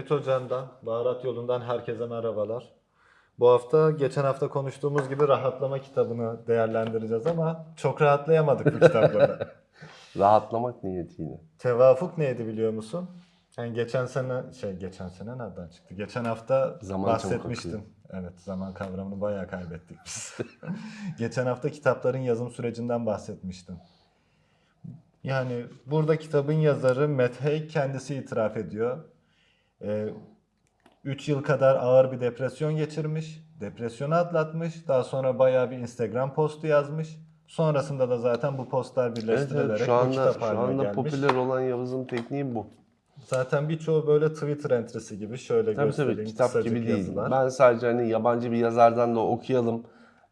Tevhid Hoca'ndan, Baharat Yolu'ndan herkese merhabalar. Bu hafta geçen hafta konuştuğumuz gibi rahatlama kitabını değerlendireceğiz ama çok rahatlayamadık bu kitapları. Rahatlamak niyetiyle. Tevafuk neydi biliyor musun? Yani geçen sene, şey geçen sene nereden çıktı? Geçen hafta Zaman çabuk bahsetmiştim. Evet zaman kavramını bayağı kaybettik biz. geçen hafta kitapların yazım sürecinden bahsetmiştim. Yani burada kitabın yazarı Haig kendisi itiraf ediyor. 3 yıl kadar ağır bir depresyon geçirmiş. Depresyonu atlatmış. Daha sonra bayağı bir Instagram postu yazmış. Sonrasında da zaten bu postlar Evet, birleştirilerek evet şu bu anda, kitap şu haline anda gelmiş. popüler olan Yavuz'un tekniği bu. Zaten birçoğu böyle Twitter entrisi gibi şöyle Tabii göstereyim. tabii kitap gibi değil. yazılar. Ben sadece hani yabancı bir yazardan da okuyalım.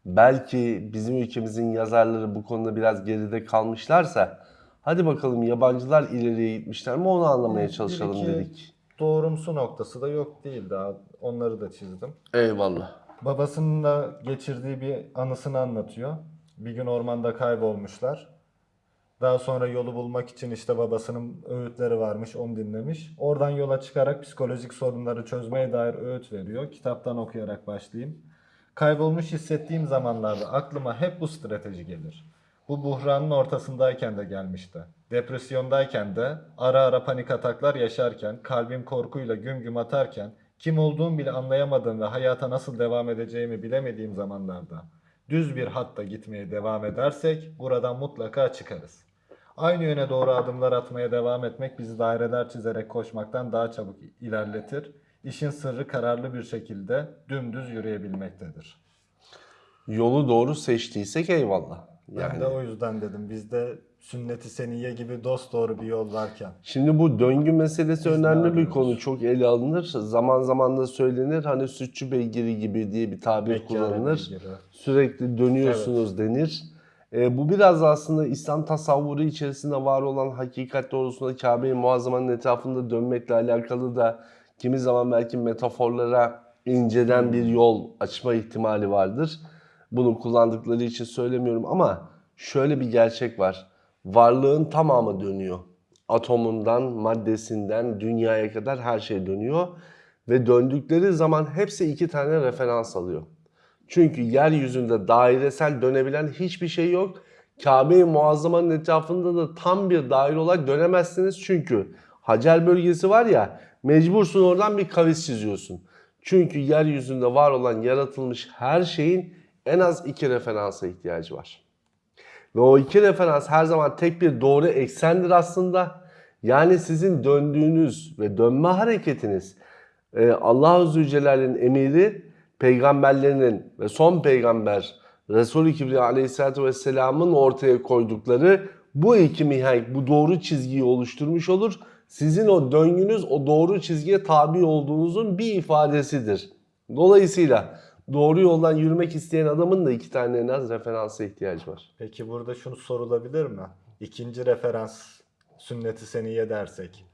Belki bizim ülkemizin yazarları bu konuda biraz geride kalmışlarsa hadi bakalım yabancılar ileriye gitmişler mi onu anlamaya Bir çalışalım iki dedik. Doğrumsu noktası da yok değil daha. Onları da çizdim. Eyvallah. Babasının geçirdiği bir anısını anlatıyor. Bir gün ormanda kaybolmuşlar. Daha sonra yolu bulmak için işte babasının öğütleri varmış, onu dinlemiş. Oradan yola çıkarak psikolojik sorunları çözmeye dair öğüt veriyor. Kitaptan okuyarak başlayayım. Kaybolmuş hissettiğim zamanlarda aklıma hep bu strateji gelir. Bu buhranın ortasındayken de gelmişti. Depresyondayken de ara ara panik ataklar yaşarken, kalbim korkuyla güm güm atarken, kim olduğumu bile anlayamadığım ve hayata nasıl devam edeceğimi bilemediğim zamanlarda düz bir hatta gitmeye devam edersek buradan mutlaka çıkarız. Aynı yöne doğru adımlar atmaya devam etmek bizi daireler çizerek koşmaktan daha çabuk ilerletir. İşin sırrı kararlı bir şekilde dümdüz yürüyebilmektedir. Yolu doğru seçtiysek eyvallah. Ben Yani de o yüzden dedim bizde sünnet-i seniyye gibi dost doğru bir yol varken. Şimdi bu döngü meselesi Biz ne önemli bir konu. Çok ele alınır. Zaman zaman da söylenir. Hani sütçü beygiri gibi diye bir tabir Mekkâbe kullanılır. beygiri. Sürekli dönüyorsunuz denir. E, bu biraz aslında İslam tasavvuru içerisinde var olan hakikat doğrusunda Kabe-i Muazzama'nın etrafında dönmekle alakalı da kimi zaman belki metaforlara inceden bir yol açma ihtimali vardır. Bunu kullandıkları için söylemiyorum ama şöyle bir gerçek var. Varlığın tamamı dönüyor. Atomundan, maddesinden, dünyaya kadar her şey dönüyor. Ve döndükleri zaman hepsi iki tane referans alıyor. Çünkü yeryüzünde dairesel dönebilen hiçbir şey yok. Kabe-i Muazzama'nın etrafında da tam bir daire olarak dönemezsiniz. Çünkü Hacer bölgesi var ya mecbursun oradan bir kavis çiziyorsun. Çünkü yeryüzünde var olan yaratılmış her şeyin en az iki referansa ihtiyacı var. Ve o iki referans her zaman tek bir doğru eksendir aslında. Yani sizin döndüğünüz ve dönme hareketiniz e, Allah-u Zülcelal'in emiri peygamberlerinin ve son peygamber Resulü Kibriya Aleyhisselatü Vesselam'ın ortaya koydukları bu iki mihenk, bu doğru çizgiyi oluşturmuş olur. Sizin o döngünüz o doğru çizgiye tabi olduğunuzun bir ifadesidir. Dolayısıyla doğru yoldan yürümek isteyen adamın da iki tane en az referansa ihtiyacı var. Peki burada şunu sorulabilir mi? İkinci referans sünnet-i seniyye dersek.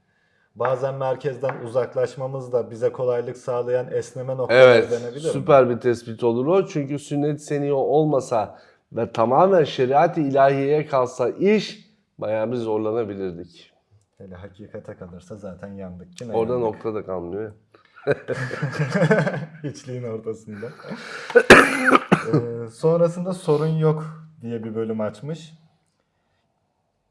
Bazen merkezden uzaklaşmamız da bize kolaylık sağlayan esneme noktaları Evet, denebilir mi? süper bir tespit olur o. Çünkü sünnet seni olmasa ve tamamen şeriat-ı ilahiyeye kalsa iş bayağı bir zorlanabilirdik. Hele hakikate kalırsa zaten yandık. Yine Orada yandık. nokta da kalmıyor. Hiçliğin ortasında. Ee, sonrasında sorun yok diye bir bölüm açmış.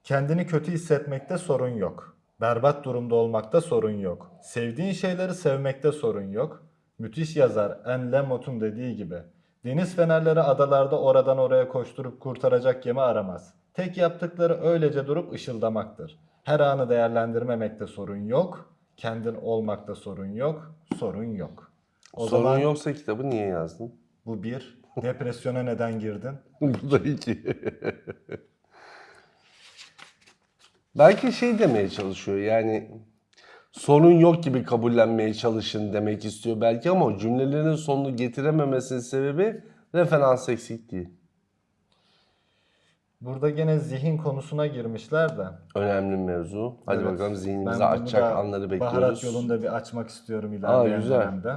Kendini kötü hissetmekte sorun yok. Berbat durumda olmakta sorun yok. Sevdiğin şeyleri sevmekte sorun yok. Müthiş yazar En Lemot'un dediği gibi. Deniz fenerleri adalarda oradan oraya koşturup kurtaracak gemi aramaz. Tek yaptıkları öylece durup ışıldamaktır. Her anı değerlendirmemekte sorun yok. Kendin olmakta sorun yok. Sorun yok. O Sorun zaman yoksa kitabı niye yazdın? bu bir. Depresyona neden girdin? Bu da iki. Belki şey demeye çalışıyor yani sorun yok gibi kabullenmeye çalışın demek istiyor belki ama o cümlelerin sonunu getirememesinin sebebi referans eksikliği. Burada gene zihin konusuna girmişler de. Önemli mevzu. Hadi Evet. bakalım zihnimizi Ben açacak anları bekliyoruz. Baharat yolunda bir açmak istiyorum ilerleyen güzel. dönemde.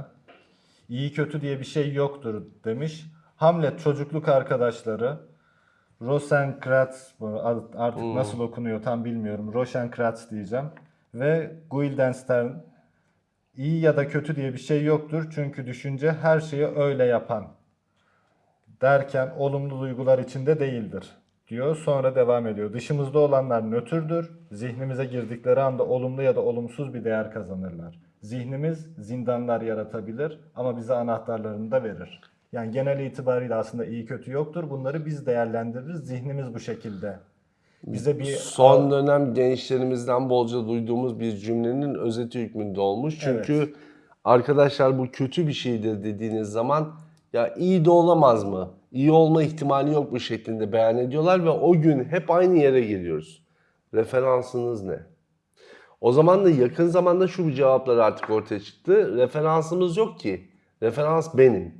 İyi kötü diye bir şey yoktur demiş. Hamlet çocukluk arkadaşları Rosencrantz bu artık Hmm. nasıl okunuyor tam bilmiyorum. Rosencrantz diyeceğim. Ve Guildenstern iyi ya da kötü diye bir şey yoktur. Çünkü düşünce her şeyi öyle yapan derken olumlu duygular içinde değildir diyor. Sonra devam ediyor. Dışımızda olanlar nötrdür. Zihnimize girdikleri anda olumlu ya da olumsuz bir değer kazanırlar. Zihnimiz zindanlar yaratabilir ama bize anahtarlarını da verir. Yani genel itibariyle aslında iyi kötü yoktur. Bunları biz değerlendiririz. Zihnimiz bu şekilde. Bize bir Son dönem gençlerimizden bolca duyduğumuz bir cümlenin özeti hükmünde olmuş. Çünkü arkadaşlar bu kötü bir şeydir dediğiniz zaman ya iyi de olamaz mı? İyi olma ihtimali yok bu şeklinde beyan ediyorlar ve o gün hep aynı yere geliyoruz. Referansınız ne? O zaman da yakın zamanda şu cevaplar artık ortaya çıktı. Referansımız yok ki. Referans benim.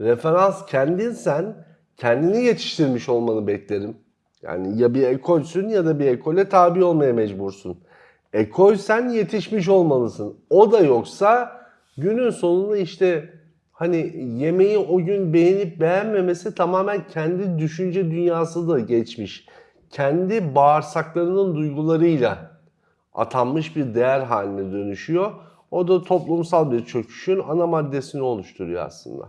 Referans kendinsen kendini yetiştirmiş olmanı beklerim. Yani ya bir ekolsün ya da bir ekole tabi olmaya mecbursun. Ekolsen yetişmiş olmalısın. O da yoksa günün sonunda işte hani yemeği o gün beğenip beğenmemesi tamamen kendi düşünce dünyası da geçmiş. Kendi bağırsaklarının duygularıyla atanmış bir değer haline dönüşüyor. O da toplumsal bir çöküşün ana maddesini oluşturuyor aslında.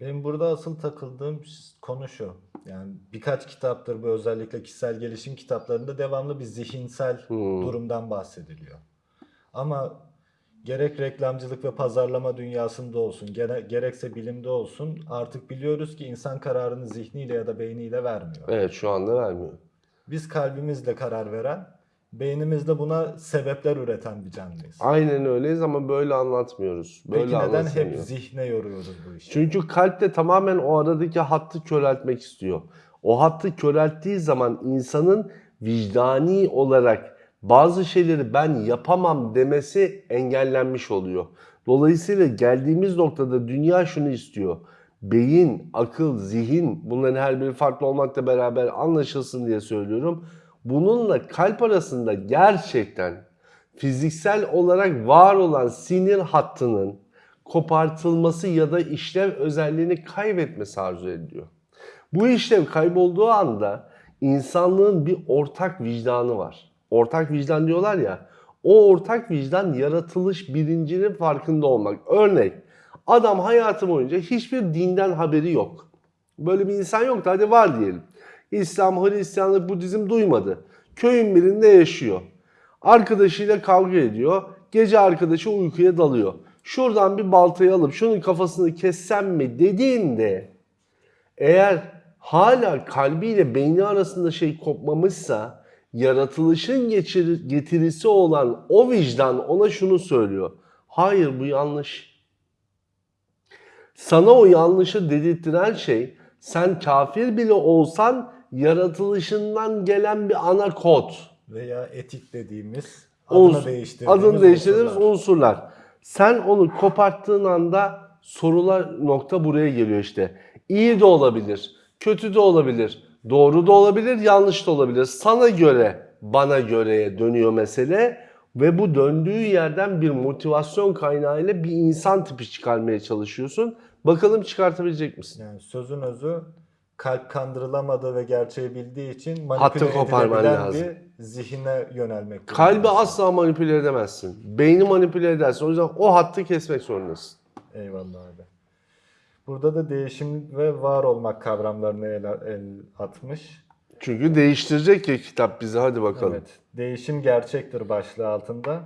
Benim burada asıl takıldığım konu şu. Yani birkaç kitaptır bu özellikle kişisel gelişim kitaplarında devamlı bir zihinsel durumdan bahsediliyor. Ama gerek reklamcılık ve pazarlama dünyasında olsun, gere- gerekse bilimde olsun artık biliyoruz ki insan kararını zihniyle ya da beyniyle vermiyor. Evet şu anda vermiyor. Biz kalbimizle karar veren, beynimizde buna sebepler üreten bir canlıyız. Aynen öyleyiz ama böyle anlatmıyoruz. Böyle Peki neden hep zihne yoruyoruz bu işi? Çünkü kalp de tamamen o aradaki hattı köreltmek istiyor. O hattı körelttiği zaman insanın vicdani olarak bazı şeyleri ben yapamam demesi engellenmiş oluyor. Dolayısıyla geldiğimiz noktada dünya şunu istiyor. Beyin, akıl, zihin bunların her biri farklı olmakla beraber anlaşılsın diye söylüyorum. Bununla kalp arasında gerçekten fiziksel olarak var olan sinir hattının kopartılması ya da işlev özelliğini kaybetmesi arzu ediliyor. Bu işlev kaybolduğu anda insanlığın bir ortak vicdanı var. Ortak vicdan diyorlar ya. O ortak vicdan yaratılış bilincinin farkında olmak. Örnek adam hayatı boyunca hiçbir dinden haberi yok. Böyle bir insan yoktu hadi var diyelim. İslam, Hristiyanlık, Budizm duymadı. Köyün birinde yaşıyor. Arkadaşıyla kavga ediyor. Gece arkadaşı uykuya dalıyor. Şuradan bir baltayı alıp şunun kafasını kessem mi dediğinde eğer hala kalbiyle beyni arasında şey kopmamışsa yaratılışın geçir- getirisi olan o vicdan ona şunu söylüyor. Hayır bu yanlış. Sana o yanlışı dedirttiren şey sen kafir bile olsan yaratılışından gelen bir ana kod. Veya etik dediğimiz adını değiştirdiğimiz adını değiştirdiğimiz unsurlar. unsurlar. Sen onu koparttığın anda sorular nokta buraya geliyor işte. İyi de olabilir, kötü de olabilir, doğru da olabilir, yanlış da olabilir. Sana göre, bana göreye dönüyor mesele ve bu döndüğü yerden bir motivasyon kaynağıyla bir insan tipi çıkarmaya çalışıyorsun. Bakalım çıkartabilecek misin? Yani sözün özü kalp kandırılamadığı ve gerçeği bildiği için Hattı manipüle koparman edilebilen lazım. bir zihine yönelmek Kalbi durumundasın. asla manipüle edemezsin. Beyni manipüle edersin. O yüzden o hattı kesmek zorundasın. Eyvallah abi. Burada da değişim ve var olmak kavramlarını el, el atmış. Çünkü değiştirecek ya kitap bizi. Hadi bakalım. Evet. Değişim gerçektir başlığı altında.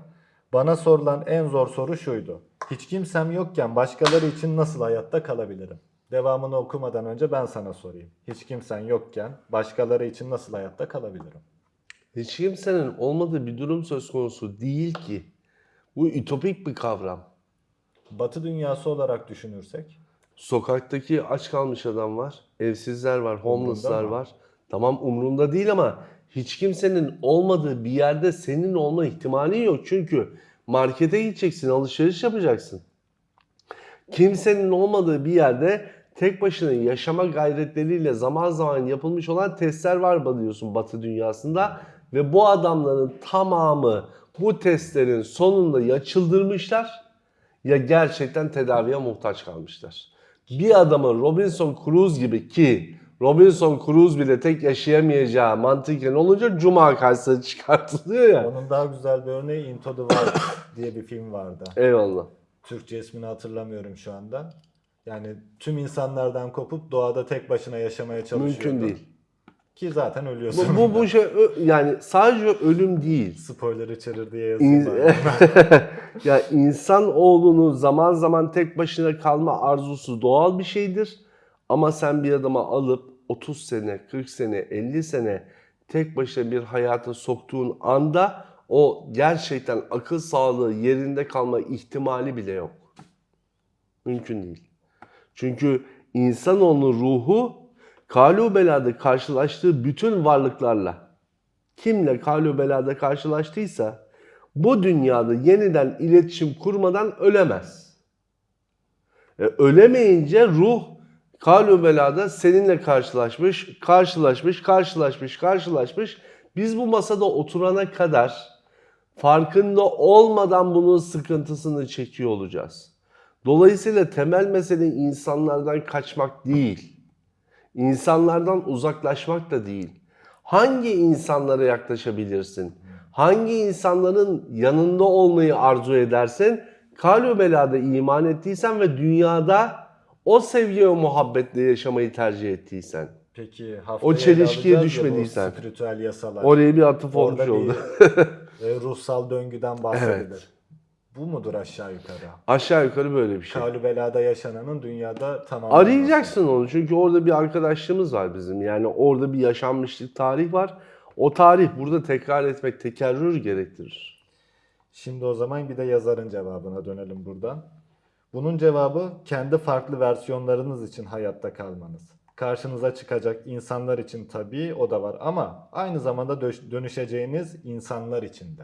Bana sorulan en zor soru şuydu. Hiç kimsem yokken başkaları için nasıl hayatta kalabilirim? Devamını okumadan önce ben sana sorayım. Hiç kimsen yokken başkaları için nasıl hayatta kalabilirim? Hiç kimsenin olmadığı bir durum söz konusu değil ki. Bu ütopik bir kavram. Batı dünyası olarak düşünürsek Sokaktaki aç kalmış adam var, evsizler var, homeless'lar var. Tamam umrunda değil ama hiç kimsenin olmadığı bir yerde senin olma ihtimali yok. Çünkü markete gideceksin, alışveriş yapacaksın. Kimsenin olmadığı bir yerde tek başına yaşama gayretleriyle zaman zaman yapılmış olan testler var diyorsun Batı dünyasında. Ve bu adamların tamamı bu testlerin sonunda ya çıldırmışlar ya gerçekten tedaviye muhtaç kalmışlar. Bir adamın Robinson Crusoe gibi ki Robinson Crusoe bile tek yaşayamayacağı mantıken olunca Cuma karşısına çıkartılıyor ya. Onun daha güzel bir örneği Into the Wild diye bir film vardı. Eyvallah. Türkçe ismini hatırlamıyorum şu anda. Yani tüm insanlardan kopup doğada tek başına yaşamaya çalışıyor. Mümkün değil. Ki zaten ölüyorsun. Bu, bu, bu şey yani sadece ölüm değil. Spoiler içerir diye yazayım. İn- ya insan oğlunun zaman zaman tek başına kalma arzusu doğal bir şeydir. Ama sen bir adama alıp 30 sene, 40 sene, 50 sene tek başına bir hayata soktuğun anda o gerçekten akıl sağlığı yerinde kalma ihtimali bile yok. Mümkün değil. Çünkü insanoğlunun ruhu kalu belada karşılaştığı bütün varlıklarla kimle kalu belada karşılaştıysa bu dünyada yeniden iletişim kurmadan ölemez. E, ölemeyince ruh kalu belada seninle karşılaşmış, karşılaşmış, karşılaşmış, karşılaşmış. Biz bu masada oturana kadar farkında olmadan bunun sıkıntısını çekiyor olacağız. Dolayısıyla temel mesele insanlardan kaçmak değil. İnsanlardan uzaklaşmak da değil. Hangi insanlara yaklaşabilirsin? Hangi insanların yanında olmayı arzu edersin? Kalü belada iman ettiysen ve dünyada o sevgi ve muhabbetle yaşamayı tercih ettiysen. Peki haftaya O çelişkiye düşmediysen. Spiritüel yasalar. Oraya bir atıf olmuş Orada oldu. bir e, ruhsal döngüden bahsedilir. Evet. Bu mudur aşağı yukarı? Aşağı yukarı böyle bir şey. Kalü belada yaşananın dünyada tamamen Arayacaksın onu çünkü orada bir arkadaşlığımız var bizim. Yani orada bir yaşanmışlık tarih var. O tarih burada tekrar etmek tekerrür gerektirir. Şimdi o zaman bir de yazarın cevabına dönelim buradan. Bunun cevabı kendi farklı versiyonlarınız için hayatta kalmanız. Karşınıza çıkacak insanlar için tabii o da var ama aynı zamanda dö- dönüşeceğiniz insanlar için de.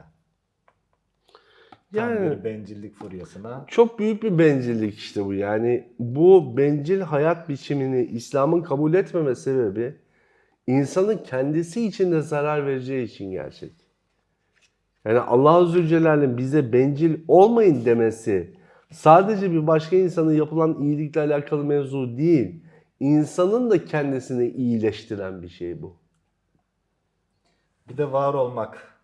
Tam Yani- bir bencillik furyasına. Çok büyük bir bencillik işte bu. Yani bu bencil hayat biçimini İslam'ın kabul etmeme sebebi insanın kendisi için de zarar vereceği için gerçek. Yani Allah Azze Celle'nin bize bencil olmayın demesi sadece bir başka insana yapılan iyilikle alakalı mevzu değil. İnsanın da kendisini iyileştiren bir şey bu. Bir de var olmak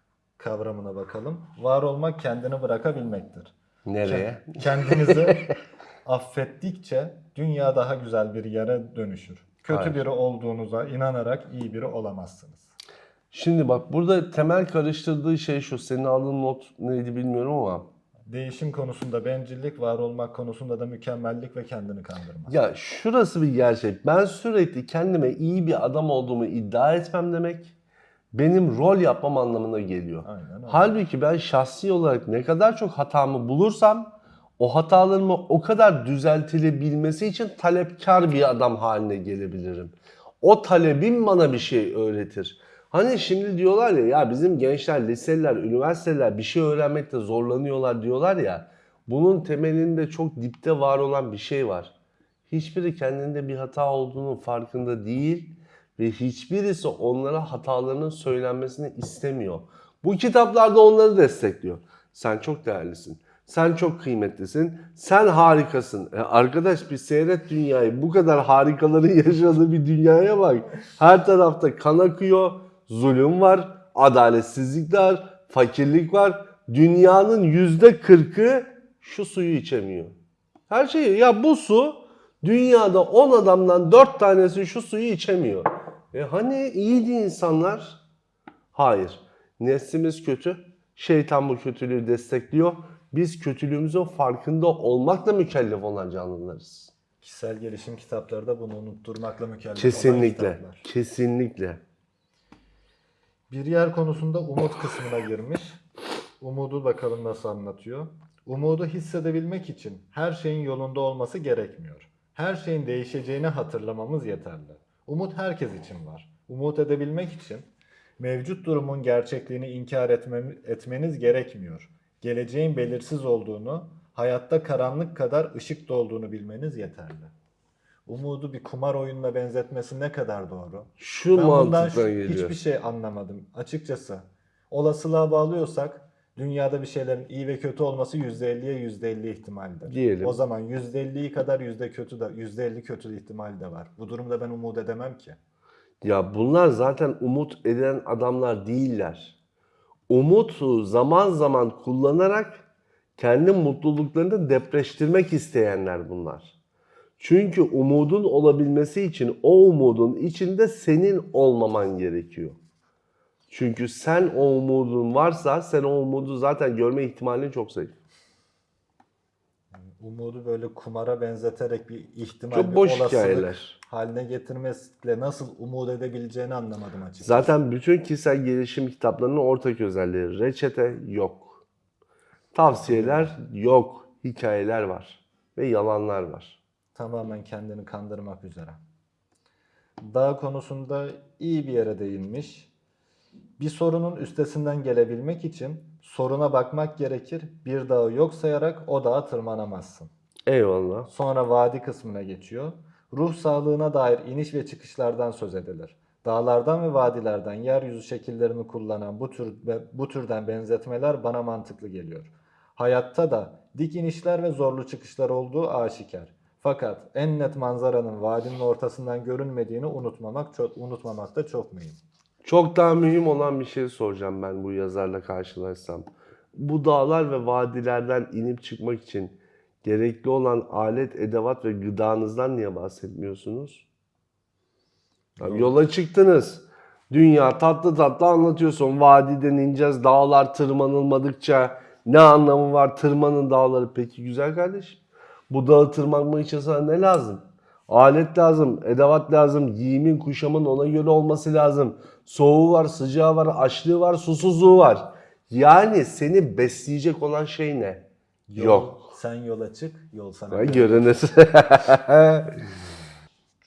kavramına bakalım. Var olmak kendini bırakabilmektir. Nereye? Kendinizi affettikçe dünya daha güzel bir yere dönüşür. Kötü Hayır. biri olduğunuza inanarak iyi biri olamazsınız. Şimdi bak burada temel karıştırdığı şey şu. Senin aldığın not neydi bilmiyorum ama Değişim konusunda bencillik, var olmak konusunda da mükemmellik ve kendini kandırmak. Ya şurası bir gerçek. Ben sürekli kendime iyi bir adam olduğumu iddia etmem demek benim rol yapmam anlamına geliyor. Aynen öyle. Halbuki ben şahsi olarak ne kadar çok hatamı bulursam o hatalarımı o kadar düzeltilebilmesi için talepkar bir adam haline gelebilirim. O talebim bana bir şey öğretir. Hani şimdi diyorlar ya ya bizim gençler, liseler, üniversiteler bir şey öğrenmekte zorlanıyorlar diyorlar ya. Bunun temelinde çok dipte var olan bir şey var. Hiçbiri kendinde bir hata olduğunun farkında değil ve hiçbirisi onlara hatalarının söylenmesini istemiyor. Bu kitaplarda onları destekliyor. Sen çok değerlisin. Sen çok kıymetlisin. Sen harikasın. E arkadaş bir seyret dünyayı. Bu kadar harikaların yaşadığı bir dünyaya bak. Her tarafta kan akıyor. Zulüm var. Adaletsizlik var. Fakirlik var. Dünyanın yüzde kırkı şu suyu içemiyor. Her şeyi. Ya bu su dünyada 10 adamdan 4 tanesi şu suyu içemiyor. E hani iyiydi insanlar? Hayır. Neslimiz kötü. Şeytan bu kötülüğü destekliyor. Biz kötülüğümüzün farkında olmakla mükellef olan canlılarız. Kişisel gelişim kitapları da bunu unutturmakla mükellef olan Kesinlikle. kitaplar. Kesinlikle. Bir yer konusunda umut kısmına girmiş. Umudu bakalım nasıl anlatıyor. Umudu hissedebilmek için her şeyin yolunda olması gerekmiyor. Her şeyin değişeceğini hatırlamamız yeterli. Umut herkes için var. Umut edebilmek için mevcut durumun gerçekliğini inkar etmeniz gerekmiyor. Geleceğin belirsiz olduğunu, hayatta karanlık kadar ışık da olduğunu bilmeniz yeterli. Umudu bir kumar oyununa benzetmesi ne kadar doğru? Şu Ben bundan şu- geliyor. hiçbir şey anlamadım açıkçası. Olasılığa bağlıyorsak Dünyada bir şeylerin iyi ve kötü olması %50'ye %50 ihtimaldir. Diyelim. O zaman %50'yi kadar yüzde kötü de %50 kötü ihtimal de var. Bu durumda ben umut edemem ki. Ya bunlar zaten umut eden adamlar değiller. Umutu zaman zaman kullanarak kendi mutluluklarını depreştirmek isteyenler bunlar. Çünkü umudun olabilmesi için o umudun içinde senin olmaman gerekiyor. Çünkü sen o umudun varsa sen o umudu zaten görme ihtimalin çok zayıf. Umudu böyle kumara benzeterek bir ihtimal, Çok bir boş olasılık hikayeler. haline getirmesiyle nasıl umut edebileceğini anlamadım açıkçası. Zaten bütün kişisel gelişim kitaplarının ortak özelliği reçete yok. Tavsiyeler yok. Hikayeler var. Ve yalanlar var. Tamamen kendini kandırmak üzere. Dağ konusunda iyi bir yere değinmiş. Bir sorunun üstesinden gelebilmek için soruna bakmak gerekir. Bir dağı yok sayarak o dağa tırmanamazsın. Eyvallah. Sonra vadi kısmına geçiyor. Ruh sağlığına dair iniş ve çıkışlardan söz edilir. Dağlardan ve vadilerden yeryüzü şekillerini kullanan bu tür bu türden benzetmeler bana mantıklı geliyor. Hayatta da dik inişler ve zorlu çıkışlar olduğu aşikar. Fakat en net manzaranın vadinin ortasından görünmediğini unutmamak çok unutmamak da çok mühim. Çok daha mühim olan bir şey soracağım ben bu yazarla karşılaşsam. Bu dağlar ve vadilerden inip çıkmak için gerekli olan alet, edevat ve gıdanızdan niye bahsetmiyorsunuz? Tamam, yola çıktınız. Dünya tatlı tatlı anlatıyorsun. Vadiden ineceğiz. Dağlar tırmanılmadıkça ne anlamı var tırmanın dağları? Peki güzel kardeşim. Bu dağı tırmanmak için sana ne lazım? Alet lazım, edevat lazım, giyimin, kuşamın ona göre olması lazım. Soğuğu var, sıcağı var, açlığı var, susuzluğu var. Yani seni besleyecek olan şey ne? Yol- Yok. Sen yola çık, yol sana. Görene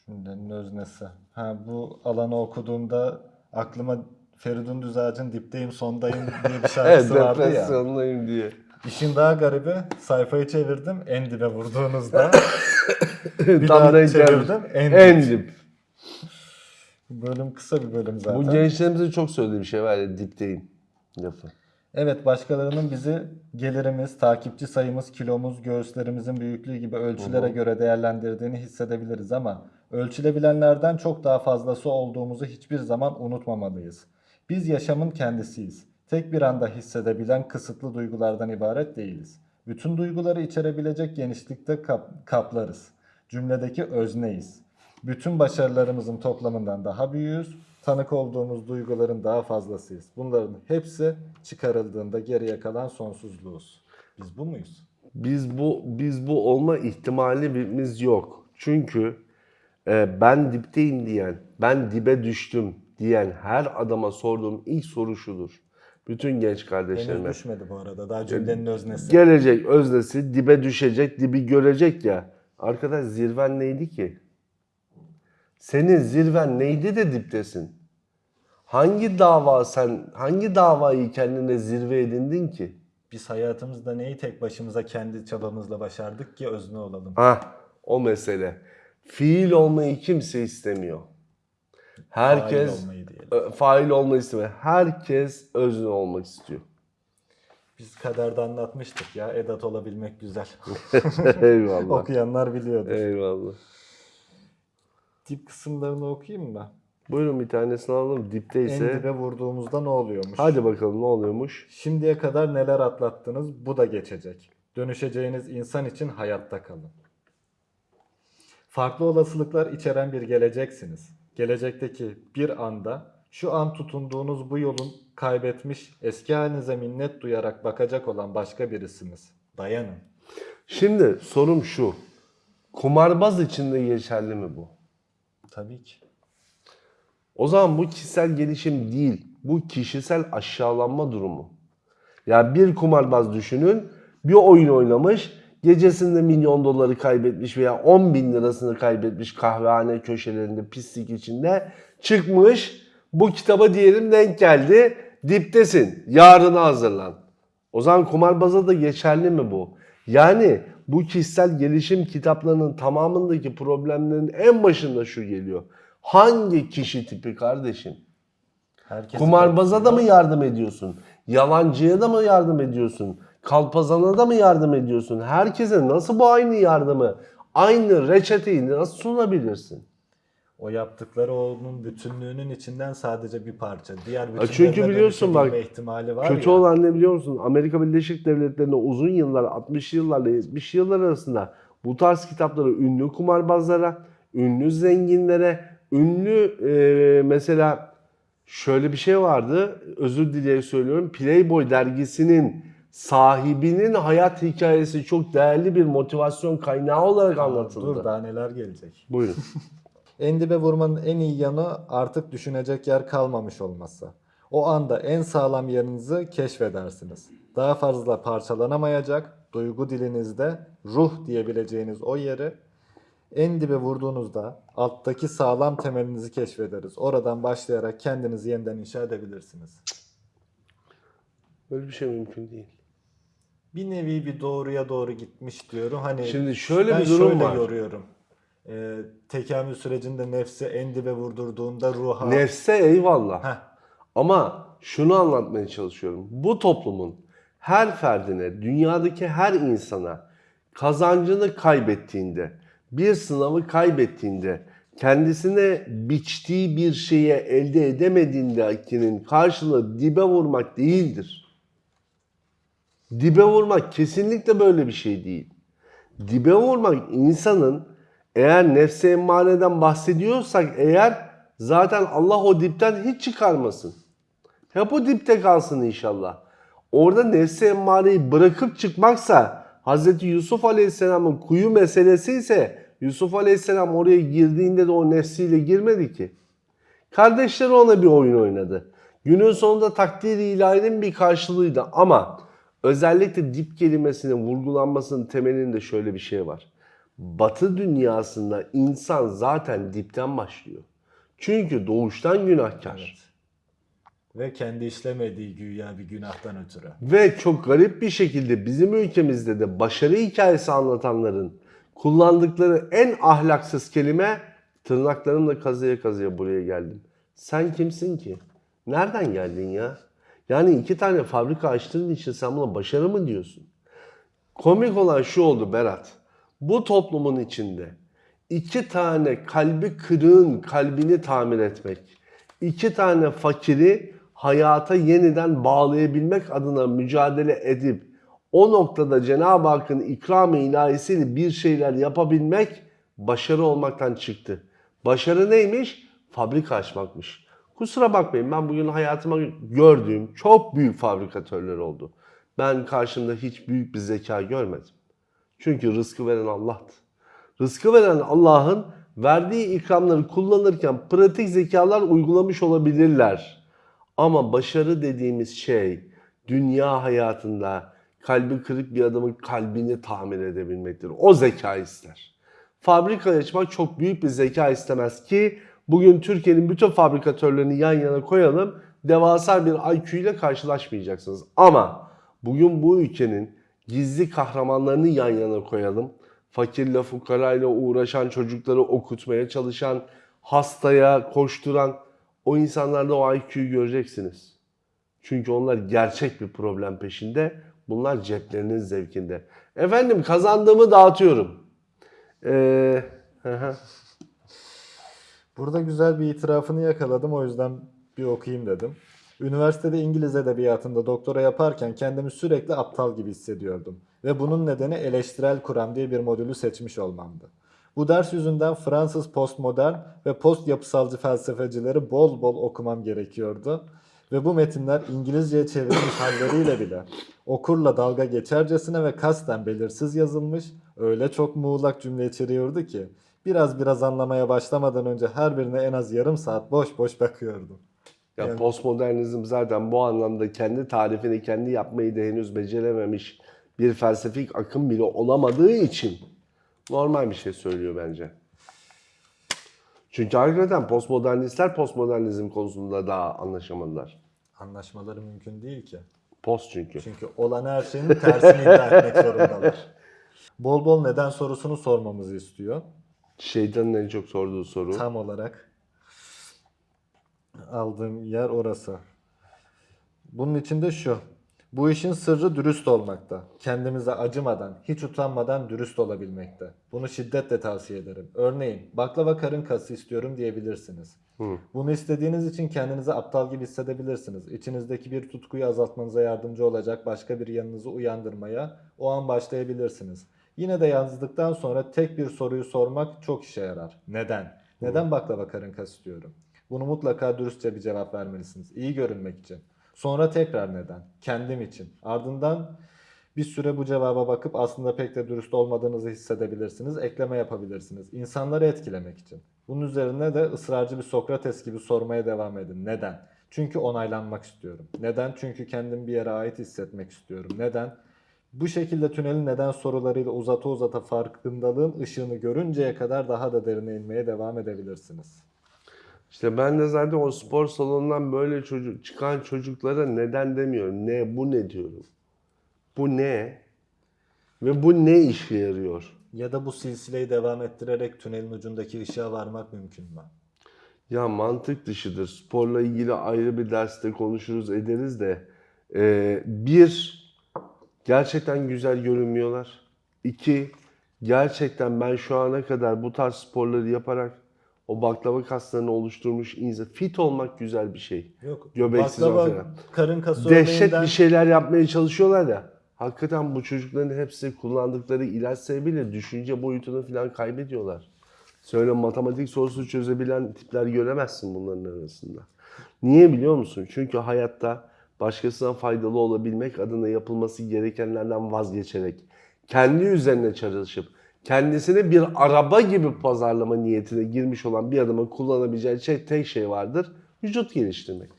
Cümlenin öznesi. Ha bu alanı okuduğumda aklıma Feridun Düzağaç'ın dipteyim sondayım diye bir Evet, şarkısı vardı ya. depresyondayım diye. İşin daha garibi sayfayı çevirdim en dibe vurduğunuzda. bir Tam daha çevirdim en, En dip. dip. Bölüm kısa bir bölüm zaten. Bu gençlerimize çok söylediği bir şey var ya dipteyim lafı. Evet başkalarının bizi gelirimiz, takipçi sayımız, kilomuz, göğüslerimizin büyüklüğü gibi ölçülere göre değerlendirdiğini hissedebiliriz ama ölçülebilenlerden çok daha fazlası olduğumuzu hiçbir zaman unutmamalıyız. Biz yaşamın kendisiyiz. Tek bir anda hissedebilen kısıtlı duygulardan ibaret değiliz. Bütün duyguları içerebilecek genişlikte kap- kaplarız. Cümledeki özneyiz. Bütün başarılarımızın toplamından daha büyüğüz. Tanık olduğumuz duyguların daha fazlasıyız. Bunların hepsi çıkarıldığında geriye kalan sonsuzluğuz. Biz bu muyuz? Biz bu biz bu olma ihtimalimiz yok. Çünkü e, ben dipteyim diyen, ben dibe düştüm diyen her adama sorduğum ilk soru şudur. Bütün genç Henüz kardeşlerime. düşmedi bu arada. Daha cümlenin öznesi. Gelecek öznesi dibe düşecek, dibi görecek ya. Arkadaş zirven neydi ki? Senin zirven neydi de diptesin? Hangi dava sen, hangi davayı kendine zirve edindin ki? Biz hayatımızda neyi tek başımıza kendi çabamızla başardık ki özne olalım. Ah, o mesele. Fiil olmayı kimse istemiyor. Herkes Fail olmayı diyelim. fail olmayı istemiyor. Herkes özne olmak istiyor. Biz kaderde anlatmıştık ya edat olabilmek güzel. Eyvallah. Okuyanlar biliyordur. Eyvallah. Dip kısımlarını okuyayım mı? Buyurun bir tanesini alalım. En Dipteyse. dibe vurduğumuzda ne oluyormuş? Hadi bakalım ne oluyormuş? Şimdiye kadar neler atlattınız bu da geçecek. Dönüşeceğiniz insan için hayatta kalın. Farklı olasılıklar içeren bir geleceksiniz. Gelecekteki bir anda şu an tutunduğunuz bu yolun kaybetmiş eski halinize minnet duyarak bakacak olan başka birisiniz. Dayanın. Şimdi sorum şu. Kumarbaz için de geçerli mi bu? Tabii ki. O zaman bu kişisel gelişim değil. Bu kişisel aşağılanma durumu. Ya bir kumarbaz düşünün. Bir oyun oynamış. Gecesinde milyon doları kaybetmiş veya 10 bin lirasını kaybetmiş kahvehane köşelerinde pislik içinde. Çıkmış. Bu kitaba diyelim denk geldi. Diptesin. Yarına hazırlan. O zaman kumarbaza da geçerli mi bu? Yani bu kişisel gelişim kitaplarının tamamındaki problemlerin en başında şu geliyor. Hangi kişi tipi kardeşim? Herkes Kumarbaza da mı yardım ediyorsun? Yalancıya da mı yardım ediyorsun? Kalpazana da mı yardım ediyorsun? Herkese nasıl bu aynı yardımı, aynı reçeteyi nasıl sunabilirsin? O yaptıkları onun bütünlüğünün içinden sadece bir parça. Diğer bütünlerine çünkü biliyorsun bak, ihtimali var Kötü ya. olan ne biliyor musun? Amerika Birleşik Devletleri'nde uzun yıllar, 60 yıllarla 70 yıllar arasında bu tarz kitapları ünlü kumarbazlara, ünlü zenginlere, ünlü e, mesela şöyle bir şey vardı. Özür dileyerek söylüyorum. Playboy dergisinin sahibinin hayat hikayesi çok değerli bir motivasyon kaynağı olarak anlatıldı. Dur daha neler gelecek. Buyurun. En dibe vurmanın en iyi yanı artık düşünecek yer kalmamış olması. O anda en sağlam yerinizi keşfedersiniz. Daha fazla parçalanamayacak, duygu dilinizde ruh diyebileceğiniz o yeri en dibe vurduğunuzda alttaki sağlam temelinizi keşfederiz. Oradan başlayarak kendinizi yeniden inşa edebilirsiniz. Böyle bir şey mümkün değil. Bir nevi bir doğruya doğru gitmiş diyorum. Hani Şimdi şöyle ben bir durum şöyle var. yoruyorum. Ee, tekamül sürecinde nefsi en dibe vurdurduğunda ruha... Nefse eyvallah. Heh, Ama şunu anlatmaya çalışıyorum. Bu toplumun her ferdine, dünyadaki her insana kazancını kaybettiğinde, bir sınavı kaybettiğinde, kendisine biçtiği bir şeye elde edemediğindekinin karşılığı dibe vurmak değildir. Dibe vurmak kesinlikle böyle bir şey değil. Dibe vurmak insanın eğer nefse emmareden bahsediyorsak eğer zaten Allah o dipten hiç çıkarmasın. Hep o dipte kalsın inşallah. Orada nefse emmareyi bırakıp çıkmaksa Hz. Yusuf Aleyhisselam'ın kuyu meselesi ise Yusuf Aleyhisselam oraya girdiğinde de o nefsiyle girmedi ki. Kardeşleri ona bir oyun oynadı. Günün sonunda takdir ilahinin bir karşılığıydı ama özellikle dip kelimesinin vurgulanmasının temelinde şöyle bir şey var. Batı dünyasında insan zaten dipten başlıyor. Çünkü doğuştan günahkar. evet. Ve kendi işlemediği güya bir günahtan ötürü. Ve çok garip bir şekilde bizim ülkemizde de başarı hikayesi anlatanların kullandıkları en ahlaksız kelime tırnaklarımla kazıya kazıya buraya geldim. Sen kimsin ki? Nereden geldin ya? Yani iki tane fabrika açtığın için sen buna başarı mı diyorsun? Komik olan şu oldu Berat. Bu toplumun içinde iki tane kalbi kırığın kalbini tamir etmek, iki tane fakiri hayata yeniden bağlayabilmek adına mücadele edip o noktada Cenab-ı Hakk'ın ikram-ı ilahisiyle bir şeyler yapabilmek başarı olmaktan çıktı. Başarı neymiş? Fabrika açmakmış. Kusura bakmayın ben bugün hayatıma gördüğüm çok büyük fabrikatörler oldu. Ben karşımda hiç büyük bir zeka görmedim. Çünkü rızkı veren Allah'tı. Rızkı veren Allah'ın verdiği ikramları kullanırken pratik zekalar uygulamış olabilirler. Ama başarı dediğimiz şey dünya hayatında kalbi kırık bir adamın kalbini tamir edebilmektir. O zeka ister. Fabrika açmak çok büyük bir zeka istemez ki bugün Türkiye'nin bütün fabrikatörlerini yan yana koyalım. Devasa bir IQ ile karşılaşmayacaksınız. Ama bugün bu ülkenin gizli kahramanlarını yan yana koyalım. Fakirle fukarayla uğraşan çocukları okutmaya çalışan, hastaya koşturan o insanlarda o IQ'yu göreceksiniz. Çünkü onlar gerçek bir problem peşinde. Bunlar ceplerinin zevkinde. Efendim kazandığımı dağıtıyorum. Ee, hı. Burada güzel bir itirafını yakaladım o yüzden bir okuyayım dedim. Üniversitede İngiliz edebiyatında doktora yaparken kendimi sürekli aptal gibi hissediyordum. Ve bunun nedeni eleştirel kuram diye bir modülü seçmiş olmamdı. Bu ders yüzünden Fransız postmodern ve post yapısalcı felsefecileri bol bol okumam gerekiyordu. Ve bu metinler İngilizceye çevrilmiş halleriyle bile okurla dalga geçercesine ve kasten belirsiz yazılmış, öyle çok muğlak cümle içeriyordu ki biraz biraz anlamaya başlamadan önce her birine en az yarım saat boş boş bakıyordum. Ya Evet. postmodernizm zaten bu anlamda kendi tarifini kendi yapmayı da henüz becerememiş bir felsefik akım bile olamadığı için normal bir şey söylüyor bence. Çünkü hakikaten postmodernistler postmodernizm konusunda daha anlaşamadılar. Anlaşmaları mümkün değil ki. Post çünkü. Çünkü olan her şeyin tersini iddia etmek zorundalar. Bol bol neden sorusunu sormamızı istiyor. Şeytanın en çok sorduğu soru. Tam olarak aldığım yer orası. Bunun içinde şu. Bu işin sırrı dürüst olmakta. Kendimize acımadan, hiç utanmadan dürüst olabilmekte. Bunu şiddetle tavsiye ederim. Örneğin baklava karın kası istiyorum diyebilirsiniz. Bunu istediğiniz için kendinizi aptal gibi hissedebilirsiniz. İçinizdeki bir tutkuyu azaltmanıza yardımcı olacak başka bir yanınızı uyandırmaya o an başlayabilirsiniz. Yine de yazdıktan sonra tek bir soruyu sormak çok işe yarar. Neden? Neden baklava karın kası istiyorum? Bunu mutlaka dürüstçe bir cevap vermelisiniz. İyi görünmek için. Sonra tekrar neden? Kendim için. Ardından bir süre bu cevaba bakıp aslında pek de dürüst olmadığınızı hissedebilirsiniz. Ekleme yapabilirsiniz. İnsanları etkilemek için. Bunun üzerine de ısrarcı bir Sokrates gibi sormaya devam edin. Neden? Çünkü onaylanmak istiyorum. Neden? Çünkü kendimi bir yere ait hissetmek istiyorum. Neden? Bu şekilde tünelin neden sorularıyla uzata uzata farkındalığın ışığını görünceye kadar daha da derine inmeye devam edebilirsiniz. İşte ben de zaten o spor salonundan böyle çocuk çıkan çocuklara neden demiyorum. Ne bu ne diyorum. Bu ne? Ve bu ne işe yarıyor? Ya da bu silsileyi devam ettirerek tünelin ucundaki ışığa varmak mümkün mü? Ya mantık dışıdır. Sporla ilgili ayrı bir derste konuşuruz ederiz de e, bir gerçekten güzel görünmüyorlar. İki gerçekten ben şu ana kadar bu tarz sporları yaparak o baklava kaslarını oluşturmuş insan fit olmak güzel bir şey. Yok. Göbeksiz baklava, falan. karın kası Dehşet örneğinden- bir şeyler yapmaya çalışıyorlar ya. Hakikaten bu çocukların hepsi kullandıkları ilaç sebebiyle düşünce boyutunu falan kaybediyorlar. Söyle matematik sorusu çözebilen tipler göremezsin bunların arasında. Niye biliyor musun? Çünkü hayatta başkasına faydalı olabilmek adına yapılması gerekenlerden vazgeçerek kendi üzerine çalışıp kendisini bir araba gibi pazarlama niyetine girmiş olan bir adamın kullanabileceği şey, tek şey vardır. Vücut geliştirmek.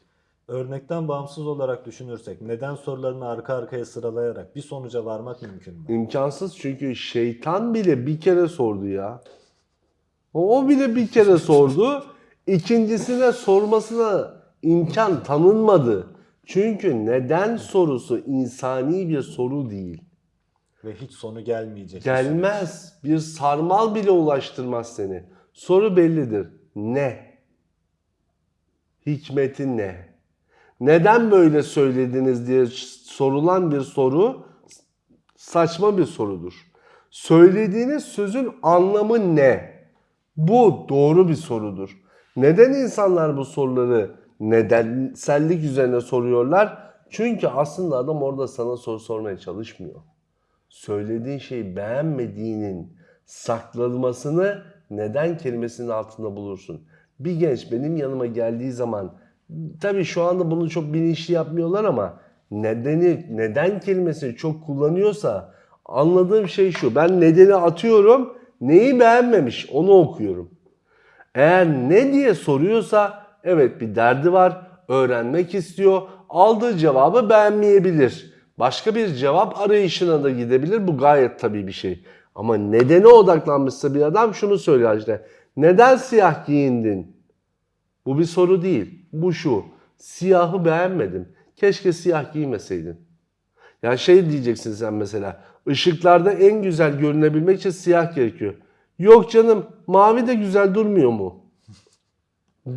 Örnekten bağımsız olarak düşünürsek neden sorularını arka arkaya sıralayarak bir sonuca varmak mümkün mü? İmkansız çünkü şeytan bile bir kere sordu ya. O bile bir kere sordu. İkincisine sormasına imkan tanınmadı. Çünkü neden sorusu insani bir soru değil. Ve hiç sonu gelmeyecek. Gelmez. Bir sarmal bile ulaştırmaz seni. Soru bellidir. Ne? Hikmeti ne? Neden böyle söylediniz diye sorulan bir soru saçma bir sorudur. Söylediğiniz sözün anlamı ne? Bu doğru bir sorudur. Neden insanlar bu soruları nedensellik üzerine soruyorlar? Çünkü aslında adam orada sana soru sormaya çalışmıyor söylediğin şeyi beğenmediğinin saklanmasını neden kelimesinin altında bulursun. Bir genç benim yanıma geldiği zaman tabii şu anda bunu çok bilinçli yapmıyorlar ama nedeni neden kelimesini çok kullanıyorsa anladığım şey şu. Ben nedeni atıyorum. Neyi beğenmemiş onu okuyorum. Eğer ne diye soruyorsa evet bir derdi var, öğrenmek istiyor, aldığı cevabı beğenmeyebilir. Başka bir cevap arayışına da gidebilir. Bu gayet tabii bir şey. Ama nedene odaklanmışsa bir adam şunu söylüyor işte. Neden siyah giyindin? Bu bir soru değil. Bu şu. Siyahı beğenmedim. Keşke siyah giymeseydin. Ya şey diyeceksin sen mesela. Işıklarda en güzel görünebilmek için siyah gerekiyor. Yok canım mavi de güzel durmuyor mu?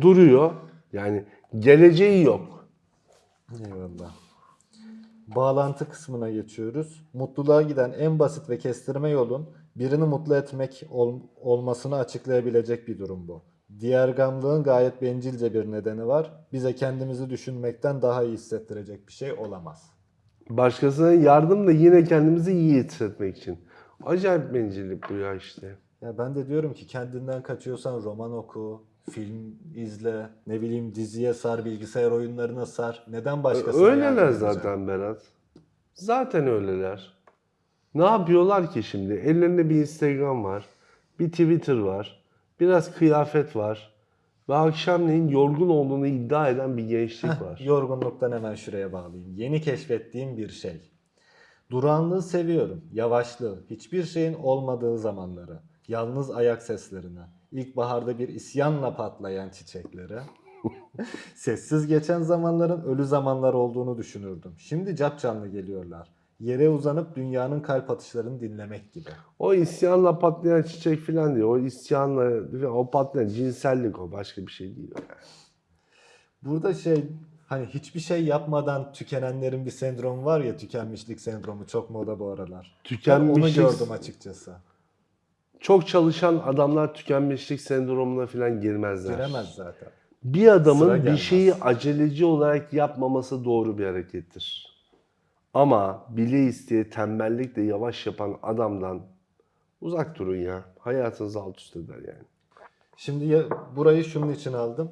Duruyor. Yani geleceği yok. Eyvallah. Bağlantı kısmına geçiyoruz. Mutluluğa giden en basit ve kestirme yolun birini mutlu etmek ol- olmasını açıklayabilecek bir durum bu. Diğer gamlığın gayet bencilce bir nedeni var. Bize kendimizi düşünmekten daha iyi hissettirecek bir şey olamaz. Başkasına yardım da yine kendimizi iyi hissetmek için. Acayip bencillik bu ya işte. Ya ben de diyorum ki kendinden kaçıyorsan roman oku, film izle, ne bileyim diziye sar, bilgisayar oyunlarına sar. Neden başkasına Öyleler zaten Berat. Zaten öyleler. Ne yapıyorlar ki şimdi? Ellerinde bir Instagram var, bir Twitter var, biraz kıyafet var ve akşamleyin yorgun olduğunu iddia eden bir gençlik var. Yorgunluktan hemen şuraya bağlayayım. Yeni keşfettiğim bir şey. Duranlığı seviyorum. Yavaşlığı. Hiçbir şeyin olmadığı zamanları. Yalnız ayak seslerini. İlkbaharda bir isyanla patlayan çiçekleri. Sessiz geçen zamanların ölü zamanlar olduğunu düşünürdüm. Şimdi capcanlı geliyorlar. Yere uzanıp dünyanın kalp atışlarını dinlemek gibi. O isyanla patlayan çiçek falan diyor. O isyanla o patlayan cinsellik o başka bir şey değil. yani. Burada şey Hani hiçbir şey yapmadan tükenenlerin bir sendromu var ya tükenmişlik sendromu çok moda bu aralar. Ben Tükenmişlik- onu gördüm açıkçası. Çok çalışan adamlar tükenmişlik sendromuna falan girmezler. Giremez zaten. Bir adamın bir şeyi aceleci olarak yapmaması doğru bir harekettir. Ama bile isteye tembellikle yavaş yapan adamdan uzak durun ya. Hayatınızı alt üst eder yani. Şimdi ya, burayı şunun için aldım.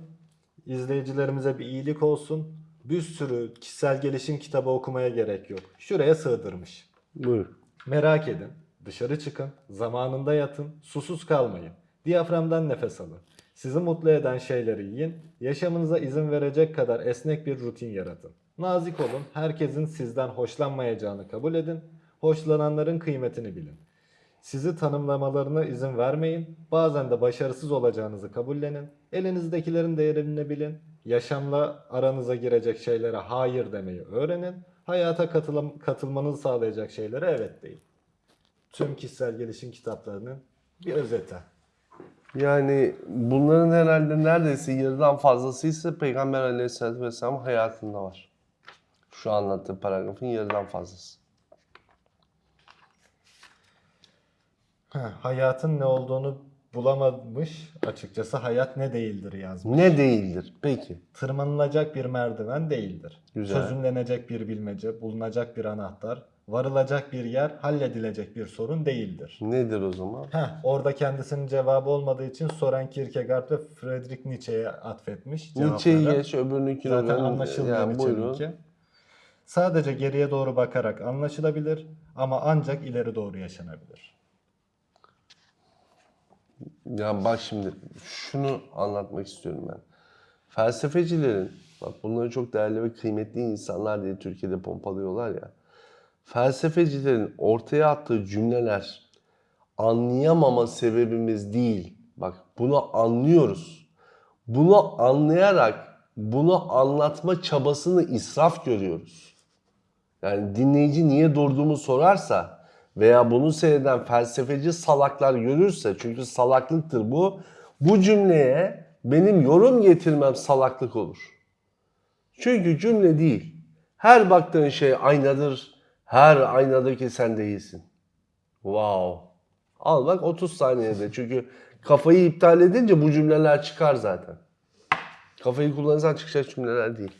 İzleyicilerimize bir iyilik olsun. Bir sürü kişisel gelişim kitabı okumaya gerek yok. Şuraya sığdırmış. Buyur. Merak edin, dışarı çıkın, zamanında yatın, susuz kalmayın. Diyaframdan nefes alın. Sizi mutlu eden şeyleri yiyin, yaşamınıza izin verecek kadar esnek bir rutin yaratın. Nazik olun, herkesin sizden hoşlanmayacağını kabul edin, hoşlananların kıymetini bilin. Sizi tanımlamalarına izin vermeyin, bazen de başarısız olacağınızı kabullenin, elinizdekilerin değerini bilin, yaşamla aranıza girecek şeylere hayır demeyi öğrenin, hayata katılım- katılmanızı sağlayacak şeylere evet deyin tüm kişisel gelişim kitaplarının bir özeti. Yani bunların herhalde neredeyse yarıdan fazlası ise Peygamber Aleyhisselatü Vesselam hayatında var. Şu anlattığı paragrafın yarıdan fazlası. Heh, hayatın ne olduğunu bulamamış açıkçası hayat ne değildir yazmış. Ne değildir? Peki. Tırmanılacak bir merdiven değildir. Güzel. Çözümlenecek bir bilmece, bulunacak bir anahtar, varılacak bir yer, halledilecek bir sorun değildir. Nedir o zaman? Heh, orada kendisinin cevabı olmadığı için Soren Kierkegaard ve Friedrich Nietzsche'ye atfetmiş Nietzsche'yi cevapları. geç, öbürününkini Zaten öğren. anlaşılmıyor Yani. Nietzsche'ninki. Sadece geriye doğru bakarak anlaşılabilir ama ancak ileri doğru yaşanabilir. Ya bak şimdi şunu anlatmak istiyorum ben. Felsefecilerin, bak bunları çok değerli ve kıymetli insanlar diye Türkiye'de pompalıyorlar ya. Felsefecilerin ortaya attığı cümleler anlayamama sebebimiz değil. Bak bunu anlıyoruz. Bunu anlayarak bunu anlatma çabasını israf görüyoruz. Yani dinleyici niye durduğumu sorarsa veya bunu seyreden felsefeci salaklar görürse çünkü salaklıktır bu. Bu cümleye benim yorum getirmem salaklık olur. Çünkü cümle değil. Her baktığın şey aynadır. Her aynadaki sen değilsin. Wow. Al bak 30 saniyede. Çünkü kafayı iptal edince bu cümleler çıkar zaten. Kafayı kullanırsan çıkacak cümleler değil.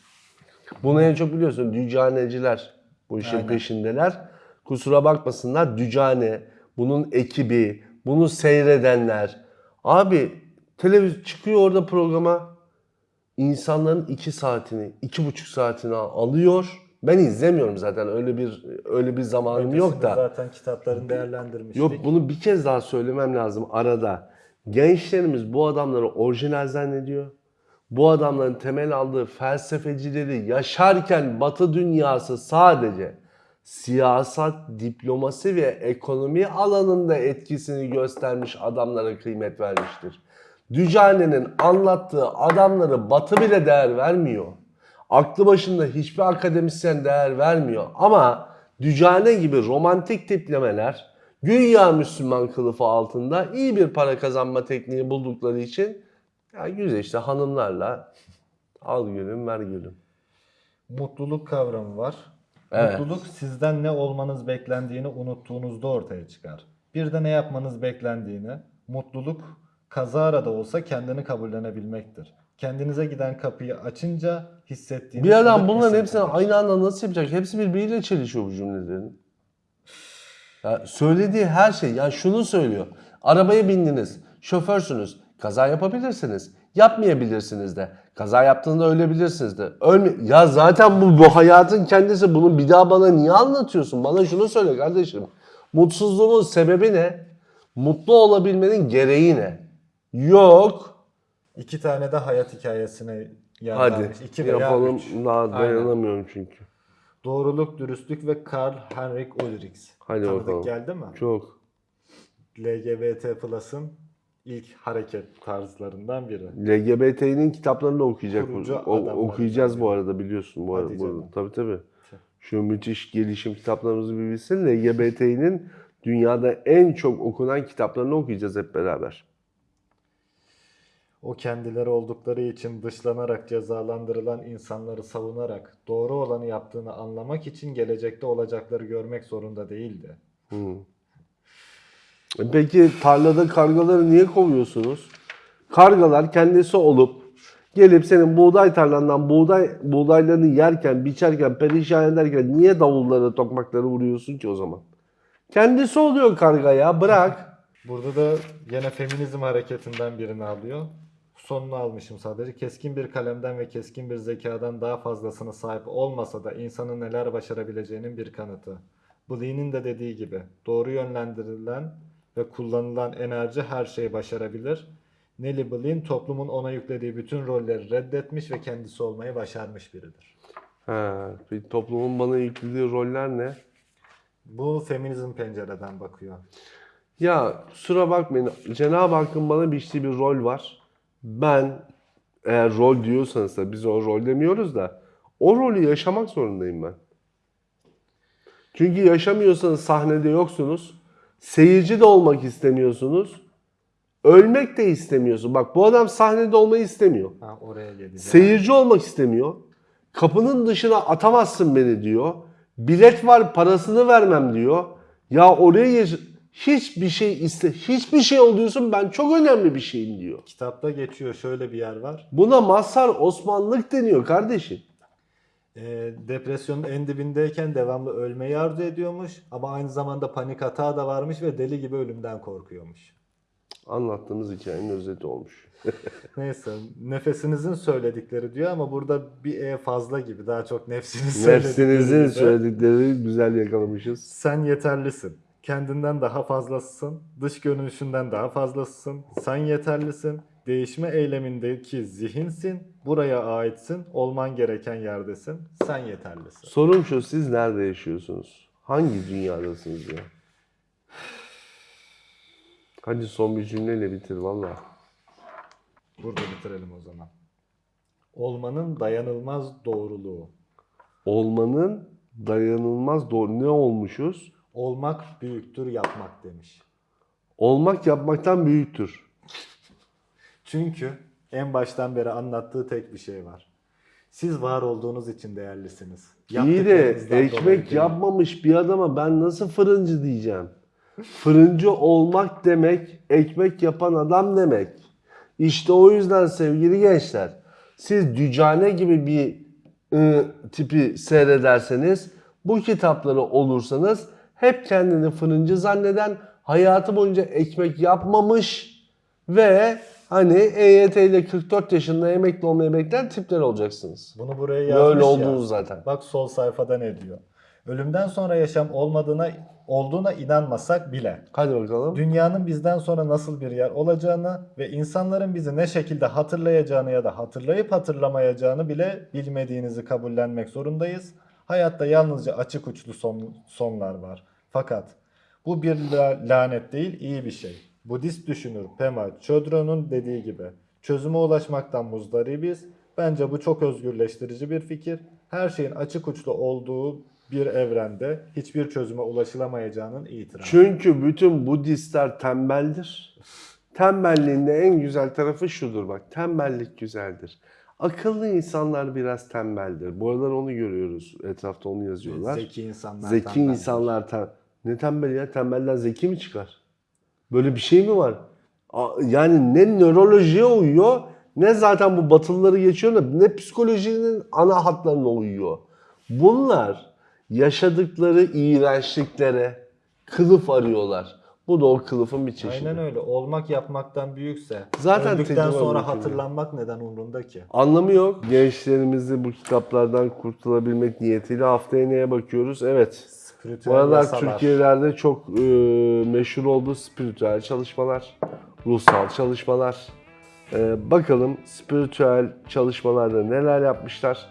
Bunu en çok biliyorsun dücaneciler bu işin Aynen. peşindeler. Kusura bakmasınlar dücane, bunun ekibi, bunu seyredenler. Abi televizyon çıkıyor orada programa insanların iki saatini, iki buçuk saatini alıyor. Ben izlemiyorum zaten öyle bir öyle bir zamanım yok Ötesinde da. Zaten kitaplarını değerlendirmiştik. Yok bunu bir kez daha söylemem lazım arada. Gençlerimiz bu adamları orijinal zannediyor. Bu adamların temel aldığı felsefecileri yaşarken Batı dünyası sadece siyasat, diplomasi ve ekonomi alanında etkisini göstermiş adamlara kıymet vermiştir. Dücane'nin anlattığı adamları Batı bile değer vermiyor. Aklı başında hiçbir akademisyen değer vermiyor. Ama Dücane gibi romantik tiplemeler güya Müslüman kılıfı altında iyi bir para kazanma tekniği buldukları için ya güzel işte hanımlarla al gülüm ver gülüm. Mutluluk kavramı var. Evet. Mutluluk sizden ne olmanız beklendiğini unuttuğunuzda ortaya çıkar. Bir de ne yapmanız beklendiğini, mutluluk kazara da olsa kendini kabullenebilmektir. Kendinize giden kapıyı açınca hissettiğiniz... Bir adam bunların hepsini aynı anda nasıl yapacak? Hepsi birbiriyle çelişiyor bu cümlelerin. Ya söylediği her şey. Yani şunu söylüyor. Arabaya bindiniz. Şoförsünüz. Kaza yapabilirsiniz. Yapmayabilirsiniz de. Kaza yaptığında ölebilirsiniz de. Ölme ya zaten bu, bu hayatın kendisi. Bunu bir daha bana niye anlatıyorsun? Bana şunu söyle kardeşim. Mutsuzluğun sebebi ne? Mutlu olabilmenin gereği ne? Yok. İki tane de hayat hikayesine yer Hadi vermiş. İki veya yapalım. üç. Daha Aynen. dayanamıyorum çünkü. Doğruluk, dürüstlük ve Karl Heinrich Ulrichs. Hadi Tanıdık bakalım. geldi mi? Çok. LGBT Plus'ın ilk hareket tarzlarından biri. LGBT'nin kitaplarını da okuyacak. Kurucu O- adamlar okuyacağız bu arada biliyorsun bu Hadi arada. canım. Bu- Tabii tabii. Şu müthiş gelişim kitaplarımızı bir bilsin. LGBT'nin dünyada en çok okunan kitaplarını okuyacağız hep beraber. O kendileri oldukları için dışlanarak cezalandırılan insanları savunarak doğru olanı yaptığını anlamak için gelecekte olacakları görmek zorunda değildi. Hmm. Peki tarlada kargaları niye kovuyorsunuz? Kargalar kendisi olup gelip senin buğday tarlandan buğday buğdaylarını yerken, biçerken, perişan ederken niye davulları, tokmakları vuruyorsun ki o zaman? Kendisi oluyor karga ya bırak. Burada da yine feminizm hareketinden birini alıyor. Sonunu almışım sadece. Keskin bir kalemden ve keskin bir zekadan daha fazlasına sahip olmasa da insanın neler başarabileceğinin bir kanıtı. Bu Lee'nin de dediği gibi doğru yönlendirilen ve kullanılan enerji her şeyi başarabilir. Nelly Blyne toplumun ona yüklediği bütün rolleri reddetmiş ve kendisi olmayı başarmış biridir. Ha, bir toplumun bana yüklediği roller ne? Bu feminizm pencereden bakıyor. Ya kusura bakmayın Cenab-ı Hakk'ın bana biçtiği bir rol var. Ben eğer rol diyorsanız da biz o rol demiyoruz da o rolü yaşamak zorundayım ben. Çünkü yaşamıyorsanız sahnede yoksunuz. Seyirci de olmak istemiyorsunuz. Ölmek de istemiyorsun. Bak bu adam sahnede olmayı istemiyor. Ha, oraya. Seyirci olmak istemiyor. Kapının dışına atamazsın beni diyor. Bilet var parasını vermem diyor. Ya oraya hiçbir şey iste hiçbir şey oluyorsun ben çok önemli bir şeyim diyor. Kitapta geçiyor şöyle bir yer var. Buna Mazhar Osmanlık deniyor kardeşim. Ee, depresyonun en dibindeyken devamlı ölmeyi arzu ediyormuş ama aynı zamanda panik hata da varmış ve deli gibi ölümden korkuyormuş. Anlattığımız hikayenin özeti olmuş. Neyse nefesinizin söyledikleri diyor ama burada bir e fazla gibi daha çok nefsinin söyledikleri Nefsinizin söyledikleri güzel yakalamışız. Sen yeterlisin. Kendinden daha fazlasısın. Dış görünüşünden daha fazlasısın. Sen yeterlisin. Değişme eylemindeki zihinsin. Buraya aitsin. Olman gereken yerdesin. Sen yeterlisin. Sorum şu siz nerede yaşıyorsunuz? Hangi dünyadasınız ya? Hadi son bir cümleyle bitir valla. Burada bitirelim o zaman. Olmanın dayanılmaz doğruluğu. Olmanın dayanılmaz doğru ne olmuşuz? Olmak büyüktür yapmak demiş. Olmak yapmaktan büyüktür. Çünkü en baştan beri anlattığı tek bir şey var. Siz var olduğunuz için değerlisiniz. İyi de ekmek yapmamış bir adama ben nasıl fırıncı diyeceğim? Fırıncı olmak demek ekmek yapan adam demek. İşte o yüzden sevgili gençler siz Dücane gibi bir ı, tipi seyrederseniz bu kitapları olursanız hep kendini fırıncı zanneden hayatı boyunca ekmek yapmamış ve hani EYT ile 44 yaşında emekli olmayı bekleyen tipler olacaksınız. Bunu buraya yazmış Böyle ya. oldunuz zaten. Bak sol sayfada ne diyor? Ölümden sonra yaşam olmadığına olduğuna inanmasak bile Hadi bakalım. dünyanın bizden sonra nasıl bir yer olacağını ve insanların bizi ne şekilde hatırlayacağını ya da hatırlayıp hatırlamayacağını bile bilmediğinizi kabullenmek zorundayız. Hayatta yalnızca açık uçlu son, sonlar var. Fakat bu bir la- lanet değil, iyi bir şey. Budist düşünür Pema Chodron'un dediği gibi çözüme ulaşmaktan muzdaribiz. Bence bu çok özgürleştirici bir fikir. Her şeyin açık uçlu olduğu bir evrende hiçbir çözüme ulaşılamayacağının itirafı. Çünkü bütün Budistler tembeldir. Tembelliğin en güzel tarafı şudur bak. Tembellik güzeldir. Akıllı insanlar biraz tembeldir. Bu aralar onu görüyoruz. Etrafta onu yazıyorlar. Zeki insanlar. Zeki tembeldir. insanlar tem ne tembel ya? Tembelden zeki mi çıkar? Böyle bir şey mi var? Yani ne nörolojiye uyuyor ne zaten bu batılıları geçiyor ne psikolojinin ana hatlarına uyuyor. Bunlar yaşadıkları iğrençliklere kılıf arıyorlar. Bu da o kılıfın bir çeşidi. Aynen öyle. Olmak yapmaktan büyükse Zaten öldükten sonra hatırlanmak neden umrunda ki? Anlamı yok. Gençlerimizi bu kitaplardan kurtulabilmek niyetiyle haftaya neye bakıyoruz? Evet. Spiritüel Bu aralar. Türkiye'lerde çok e, meşhur oldu spiritüel çalışmalar, ruhsal çalışmalar. E, bakalım spiritüel çalışmalarda neler yapmışlar.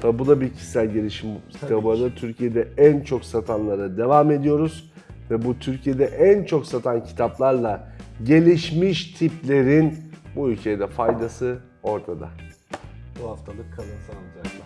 Tabi bu da bir kişisel gelişim kitabı. Türkiye'de en çok satanlara devam ediyoruz. Ve bu Türkiye'de en çok satan kitaplarla gelişmiş tiplerin bu ülkeye de faydası ortada. Bu haftalık kalın sağlıcakla.